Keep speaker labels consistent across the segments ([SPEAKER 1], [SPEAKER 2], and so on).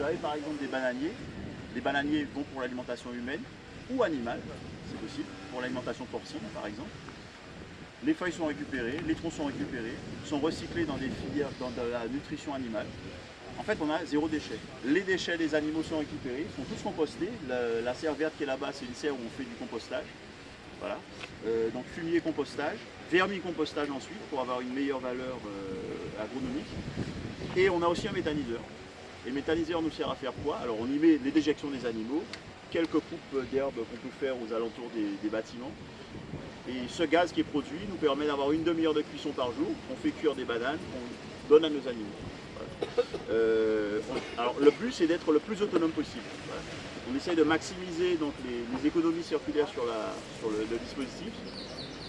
[SPEAKER 1] Vous avez par exemple des bananiers. Les bananiers vont pour l'alimentation humaine ou animale, c'est possible, pour l'alimentation porcine par exemple. Les feuilles sont récupérées, les troncs sont récupérés, sont recyclés dans des filières, dans de la nutrition animale. En fait, on a zéro déchet. Les déchets des animaux sont récupérés, sont tous compostés. La, serre verte qui est là-bas, c'est une serre où on fait du compostage. Voilà. Euh, donc fumier compostage, vermicompostage ensuite pour avoir une meilleure valeur euh, agronomique. Et on a aussi un méthaniseur. Et le méthaniseur nous sert à faire quoi Alors on y met les déjections des animaux, quelques coupes d'herbe qu'on peut faire aux alentours des, bâtiments. Et ce gaz qui est produit nous permet d'avoir une demi-heure de cuisson par jour. On fait cuire des bananes qu'on donne à nos animaux. Euh, on- alors le but c'est d'être le plus autonome possible. On essaye de maximiser donc, les, économies circulaires sur, le dispositif.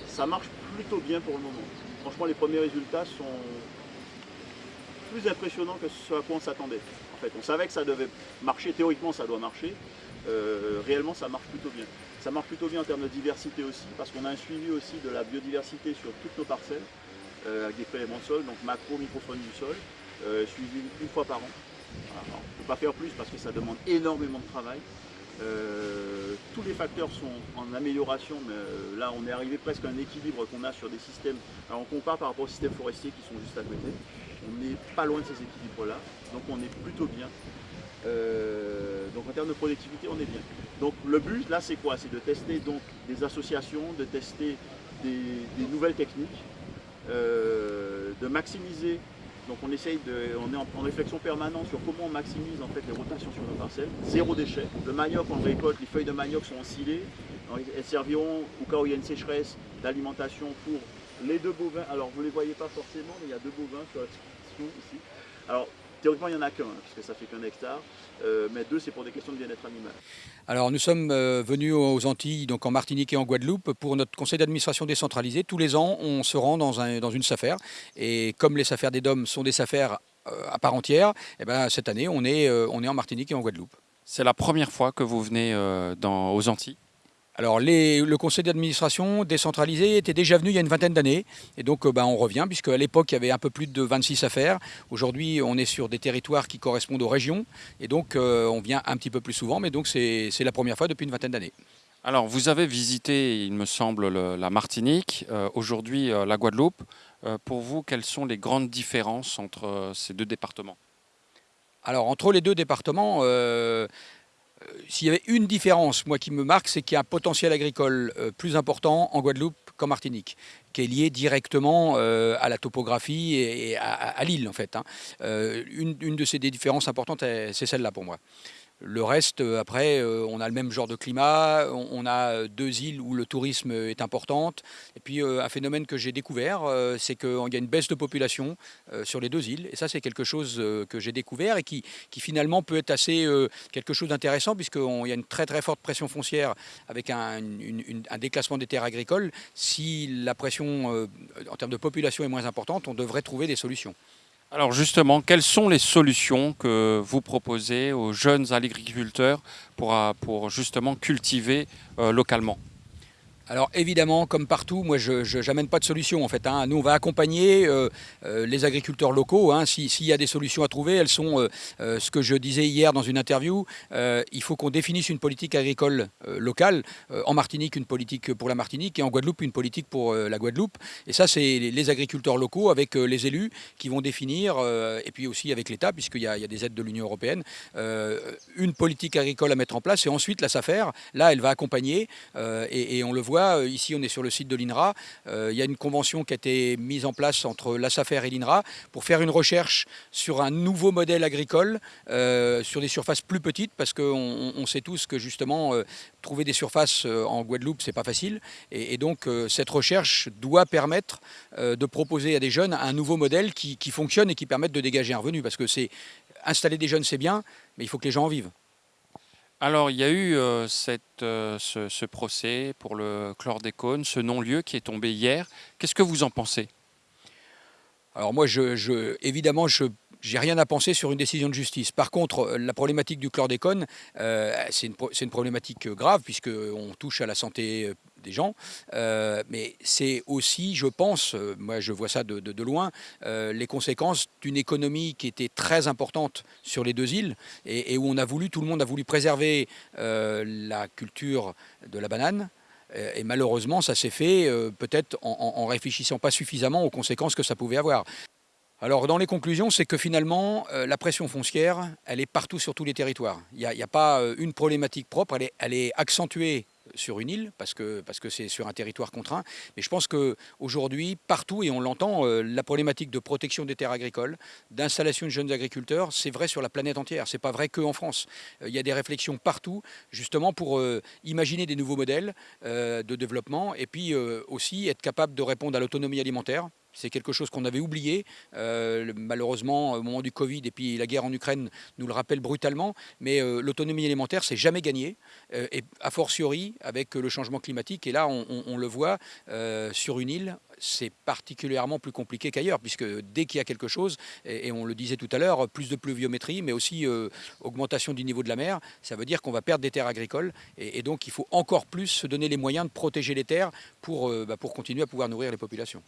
[SPEAKER 1] Ça marche plutôt bien pour le moment. Franchement les premiers résultats sont plus impressionnants que ce à quoi on s'attendait. En fait, on savait que ça devait marcher, théoriquement ça doit marcher. Euh, réellement ça marche plutôt bien. Ça marche plutôt bien en termes de diversité aussi, parce qu'on a un suivi aussi de la biodiversité sur toutes nos parcelles, euh, avec des prélèvements de sol, donc macro, microfaune du sol, euh, suivi une fois par an. Alors, on ne peut pas faire plus parce que ça demande énormément de travail. Tous les facteurs sont en amélioration, mais là on est arrivé presque à un équilibre qu'on a sur des systèmes. Alors on compare par rapport aux systèmes forestiers qui sont juste à côté. On n'est pas loin de ces équilibres-là, donc on est plutôt bien. Euh, donc en termes de productivité, on est bien. Donc le but là, c'est quoi? C'est de tester donc des associations, de tester des, nouvelles techniques, euh, de maximiser. Donc on essaye de, on est en, en réflexion permanente sur comment on maximise en fait les rotations sur nos parcelles. Zéro déchet. Le manioc, on récolte, les feuilles de manioc sont ensilées. Alors, Elles serviront au cas où il y a une sécheresse d'alimentation pour les deux bovins. Alors vous ne les voyez pas forcément, mais il y a deux bovins sur la description ici. Alors théoriquement il n'y en a qu'un, hein, puisque ça fait qu'un hectare. Euh, mais deux c'est pour des questions de bien-être animal.
[SPEAKER 2] Alors nous sommes euh, venus aux Antilles, donc en Martinique et en Guadeloupe, pour notre conseil d'administration décentralisé. Tous les ans, on se rend dans, un- dans une SAFER. Et comme les SAFER des DOM sont des SAFER euh, à part entière, eh ben, cette année, on est, euh, on est en Martinique et en Guadeloupe.
[SPEAKER 3] C'est la première fois que vous venez euh, dans, aux Antilles?
[SPEAKER 2] Alors les- le conseil d'administration décentralisé était déjà venu il y a une vingtaine d'années. Et donc euh, ben, on revient, puisque à l'époque, il y avait un peu plus de 26 affaires. Aujourd'hui, on est sur des territoires qui correspondent aux régions. Et donc euh, on vient un petit peu plus souvent, mais donc c'est la première fois depuis une vingtaine d'années.
[SPEAKER 3] Alors, vous avez visité, il me semble, le- la Martinique, euh, aujourd'hui euh, la Guadeloupe. Pour vous, quelles sont les grandes différences entre ces deux départements?
[SPEAKER 2] Alors entre les deux départements, s'il y avait une différence, moi qui me marque, c'est qu'il y a un potentiel agricole euh, plus important en Guadeloupe qu'en Martinique, qui est lié directement euh, à la topographie et, à, l'île en fait. hein. Euh, une, de ces différences importantes, c'est celle-là pour moi. Le reste, euh, après, euh, on a le même genre de climat, on, a euh, deux îles où le tourisme est important. Et puis un phénomène que j'ai découvert, c'est qu'il y a une baisse de population sur les deux îles. Et ça, c'est quelque chose que j'ai découvert et qui, finalement peut être assez quelque chose d'intéressant puisqu'il y a une très très forte pression foncière avec un, déclassement des terres agricoles. Si la pression en termes de population est moins importante, on devrait trouver des solutions.
[SPEAKER 3] Alors justement, quelles sont les solutions que vous proposez aux jeunes agriculteurs pour, euh, pour justement cultiver euh, localement?
[SPEAKER 2] Alors évidemment, comme partout, moi je n'amène pas de solution en fait. hein. Nous on va accompagner euh, euh, les agriculteurs locaux. hein. Si- S'il y a des solutions à trouver, elles sont euh, ce que je disais hier dans une interview. il faut qu'on définisse une politique agricole locale. En Martinique, une politique pour la Martinique et en Guadeloupe, une politique pour la Guadeloupe. Et ça, c'est les, agriculteurs locaux avec les élus qui vont définir, et puis aussi avec l'État, puisqu'il y, a des aides de l'Union européenne, une politique agricole à mettre en place. Et ensuite, la SAFER, là, elle va accompagner. et on le voit, euh, ici, on est sur le site de l'INRA. Euh, il y a une convention qui a été mise en place entre la SAFER et l'INRA pour faire une recherche sur un nouveau modèle agricole, euh, sur des surfaces plus petites, parce qu'on on- on sait tous que justement, trouver des surfaces en Guadeloupe, c'est pas facile. Et, donc, cette recherche doit permettre de proposer à des jeunes un nouveau modèle qui, qui fonctionne et qui permette de dégager un revenu. Parce que c'est installer des jeunes, c'est bien, mais il faut que les gens en vivent.
[SPEAKER 3] Alors, il y a eu euh, euh, ce, procès pour le chlordécone, ce non-lieu qui est tombé hier. Qu'est-ce que vous en pensez?
[SPEAKER 2] Alors moi, évidemment, je j'ai rien à penser sur une décision de justice. Par contre, euh, la problématique du chlordécone, c'est une, une problématique grave puisqu'on touche à la santé des gens. Euh, mais c'est aussi, je pense, euh, moi je vois ça de, loin, euh, les conséquences d'une économie qui était très importante sur les deux îles et, où on a voulu, tout le monde a voulu préserver la culture de la banane. Et malheureusement, ça s'est fait peut-être en, en- réfléchissant pas suffisamment aux conséquences que ça pouvait avoir. Alors, dans les conclusions, c'est que finalement, la pression foncière, elle est partout sur tous les territoires. Il n'y a, pas une problématique propre, elle est accentuée sur une île parce que parce que c'est sur un territoire contraint. Mais je pense que aujourd'hui, partout et on l'entend, euh, la problématique de protection des terres agricoles, d'installation de jeunes agriculteurs, c'est vrai sur la planète entière. C'est pas vrai que en France. Euh, il y a des réflexions partout, justement pour euh, imaginer des nouveaux modèles de développement et puis aussi être capable de répondre à l'autonomie alimentaire. C'est quelque chose qu'on avait oublié. Euh, malheureusement, au moment du Covid et puis la guerre en Ukraine nous le rappelle brutalement. Mais euh, l'autonomie alimentaire, c'est jamais gagné. Euh, et a fortiori avec le changement climatique. Et là, on, le voit sur une île, c'est particulièrement plus compliqué qu'ailleurs, puisque dès qu'il y a quelque chose, et, on le disait tout à l'heure, plus de pluviométrie, mais aussi augmentation du niveau de la mer, ça veut dire qu'on va perdre des terres agricoles. Et, donc, il faut encore plus se donner les moyens de protéger les terres pour, bah, pour continuer à pouvoir nourrir les populations.